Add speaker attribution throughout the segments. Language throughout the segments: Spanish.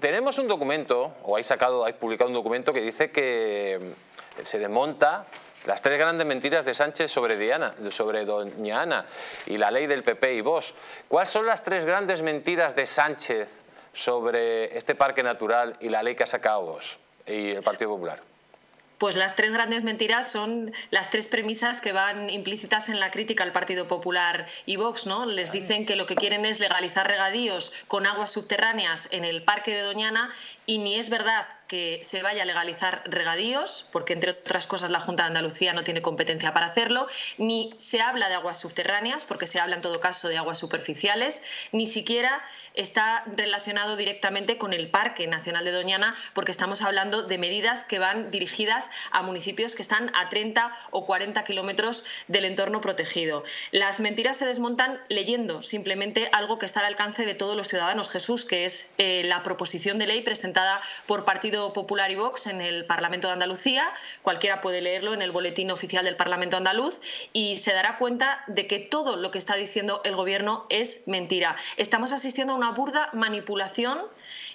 Speaker 1: Tenemos un documento, o hay sacado, hay publicado un documento que dice que se desmonta las tres grandes mentiras de Sánchez sobre, Diana, sobre doña Ana y la ley del PP y vos. ¿Cuáles son las tres grandes mentiras de Sánchez sobre este parque natural y la ley que ha sacado vos y el Partido Popular?
Speaker 2: Pues las tres grandes mentiras son las tres premisas que van implícitas en la crítica al Partido Popular y Vox, ¿no? Les dicen que lo que quieren es legalizar regadíos con aguas subterráneas en el Parque de Doñana y ni es verdad que se vaya a legalizar regadíos, porque entre otras cosas la Junta de Andalucía no tiene competencia para hacerlo, ni se habla de aguas subterráneas, porque se habla en todo caso de aguas superficiales, ni siquiera está relacionado directamente con el Parque Nacional de Doñana, porque estamos hablando de medidas que van dirigidas a municipios que están a 30 o 40 kilómetros del entorno protegido. Las mentiras se desmontan leyendo simplemente algo que está al alcance de todos los ciudadanos, Jesús, que es eh, la proposición de ley presentada por Partido Popular y Vox en el Parlamento de Andalucía. Cualquiera puede leerlo en el boletín oficial del Parlamento andaluz y se dará cuenta de que todo lo que está diciendo el Gobierno es mentira. Estamos asistiendo a una burda manipulación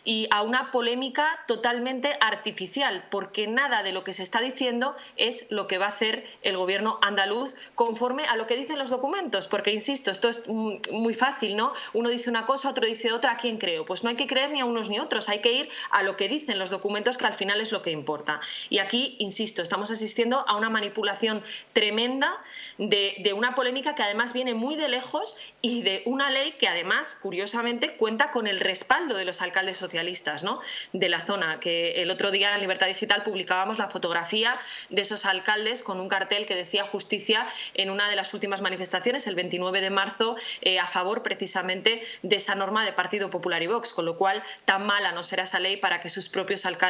Speaker 2: y a una polémica totalmente artificial, porque nada de lo que se está diciendo es lo que va a hacer el gobierno andaluz conforme a lo que dicen los documentos, porque insisto, esto es muy fácil, ¿no? Uno dice una cosa, otro dice otra, ¿a quién creo? Pues no hay que creer ni a unos ni a otros, hay que ir a lo que dicen los documentos, que al final es lo que importa. Y aquí, insisto, estamos asistiendo a una manipulación tremenda de, una polémica que además viene muy de lejos y de una ley que además, curiosamente, cuenta con el respaldo de los alcaldes sociales ¿no? de la zona, que el otro día en Libertad Digital publicábamos la fotografía de esos alcaldes con un cartel que decía justicia en una de las últimas manifestaciones, el 29 de marzo, eh, a favor precisamente de esa norma de Partido Popular y Vox, con lo cual tan mala no será esa ley para que sus propios alcaldes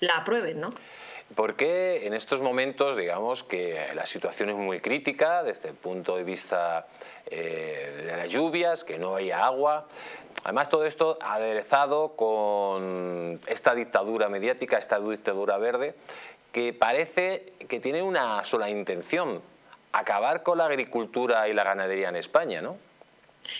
Speaker 2: la aprueben. ¿no?
Speaker 1: Porque en estos momentos, digamos que la situación es muy crítica desde el punto de vista eh, de las lluvias, que no hay agua. Además, todo esto aderezado con esta dictadura mediática, esta dictadura verde, que parece que tiene una sola intención, acabar con la agricultura y la ganadería en España, ¿no?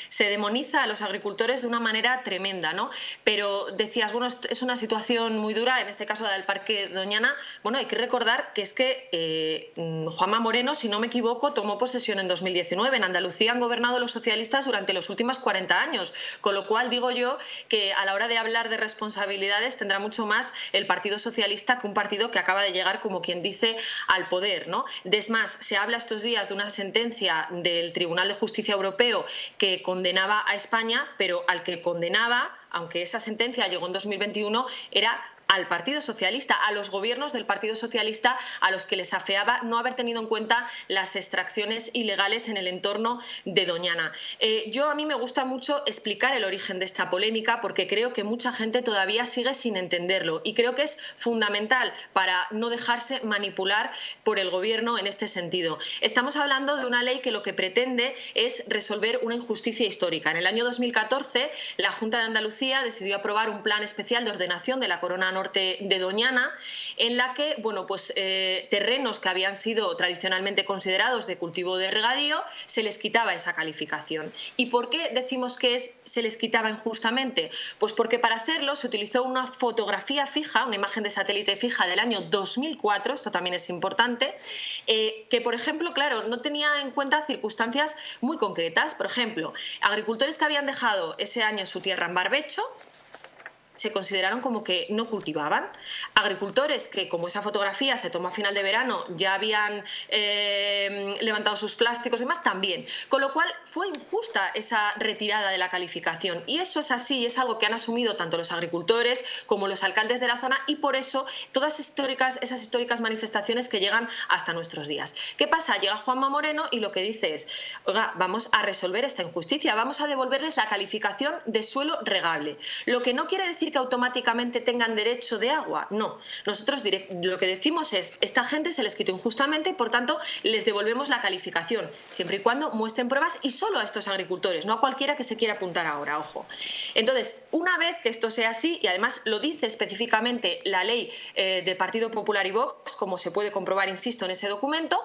Speaker 2: Se demoniza a los agricultores de una manera tremenda, ¿no? Pero decías, bueno, es una situación muy dura, en este caso la del Parque Doñana. Bueno, hay que recordar que es que eh, Juanma Moreno, si no me equivoco, tomó posesión en 2019. En Andalucía han gobernado los socialistas durante los últimos 40 años, con lo cual digo yo que a la hora de hablar de responsabilidades tendrá mucho más el Partido Socialista que un partido que acaba de llegar, como quien dice, al poder, ¿no? Es más, se habla estos días de una sentencia del Tribunal de Justicia Europeo que condenaba a España, pero al que condenaba, aunque esa sentencia llegó en 2021, era al Partido Socialista, a los gobiernos del Partido Socialista a los que les afeaba no haber tenido en cuenta las extracciones ilegales en el entorno de Doñana. Eh, yo a mí me gusta mucho explicar el origen de esta polémica porque creo que mucha gente todavía sigue sin entenderlo y creo que es fundamental para no dejarse manipular por el gobierno en este sentido. Estamos hablando de una ley que lo que pretende es resolver una injusticia histórica. En el año 2014 la Junta de Andalucía decidió aprobar un plan especial de ordenación de la corona de Doñana, en la que bueno, pues, eh, terrenos que habían sido tradicionalmente considerados de cultivo de regadío, se les quitaba esa calificación. ¿Y por qué decimos que se les quitaba injustamente? Pues porque para hacerlo se utilizó una fotografía fija, una imagen de satélite fija del año 2004, esto también es importante, eh, que por ejemplo, claro, no tenía en cuenta circunstancias muy concretas. Por ejemplo, agricultores que habían dejado ese año su tierra en barbecho, se consideraron como que no cultivaban. Agricultores que, como esa fotografía se tomó a final de verano, ya habían eh, levantado sus plásticos y demás, también. Con lo cual fue injusta esa retirada de la calificación. Y eso es así, es algo que han asumido tanto los agricultores como los alcaldes de la zona y por eso todas históricas, esas históricas manifestaciones que llegan hasta nuestros días. ¿Qué pasa? Llega Juanma Moreno y lo que dice es, vamos a resolver esta injusticia, vamos a devolverles la calificación de suelo regable. Lo que no quiere decir que automáticamente tengan derecho de agua. No. Nosotros lo que decimos es, esta gente se les quitó injustamente por tanto les devolvemos la calificación, siempre y cuando muestren pruebas y solo a estos agricultores, no a cualquiera que se quiera apuntar ahora, ojo. Entonces, una vez que esto sea así, y además lo dice específicamente la ley eh, del Partido Popular y Vox, como se puede comprobar, insisto, en ese documento,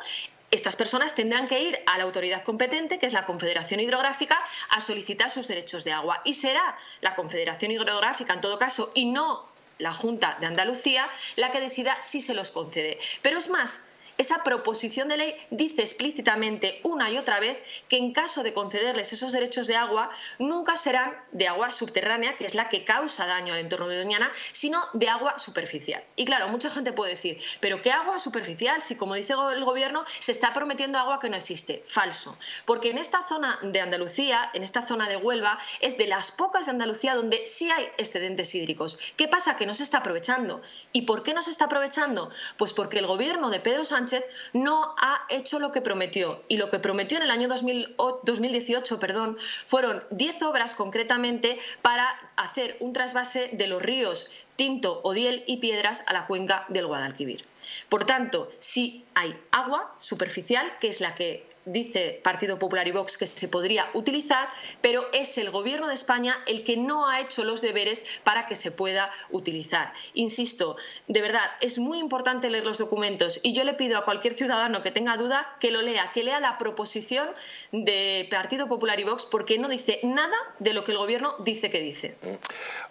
Speaker 2: estas personas tendrán que ir a la autoridad competente, que es la Confederación Hidrográfica, a solicitar sus derechos de agua. Y será la Confederación Hidrográfica, en todo caso, y no la Junta de Andalucía, la que decida si se los concede. Pero es más, esa proposición de ley dice explícitamente una y otra vez que en caso de concederles esos derechos de agua, nunca serán de agua subterránea, que es la que causa daño al entorno de Doñana, sino de agua superficial. Y claro, mucha gente puede decir, pero ¿qué agua superficial? Si como dice el gobierno, se está prometiendo agua que no existe. Falso. Porque en esta zona de Andalucía, en esta zona de Huelva, es de las pocas de Andalucía donde sí hay excedentes hídricos. ¿Qué pasa? Que no se está aprovechando. ¿Y por qué no se está aprovechando? Pues porque el gobierno de Pedro Sánchez no ha hecho lo que prometió. Y lo que prometió en el año 2018 perdón, fueron 10 obras concretamente para hacer un trasvase de los ríos Tinto, Odiel y Piedras a la cuenca del Guadalquivir. Por tanto, si hay agua superficial, que es la que dice Partido Popular y Vox que se podría utilizar, pero es el Gobierno de España el que no ha hecho los deberes para que se pueda utilizar. Insisto, de verdad, es muy importante leer los documentos y yo le pido a cualquier ciudadano que tenga duda que lo lea, que lea la proposición de Partido Popular y Vox porque no dice nada de lo que el Gobierno dice que dice. Mm.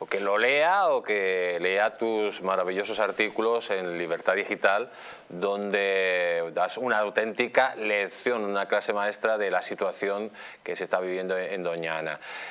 Speaker 1: O que lo lea o que lea tus maravillosos artículos en Libertad Digital donde das una auténtica lección, una clase maestra de la situación que se está viviendo en Doña Ana.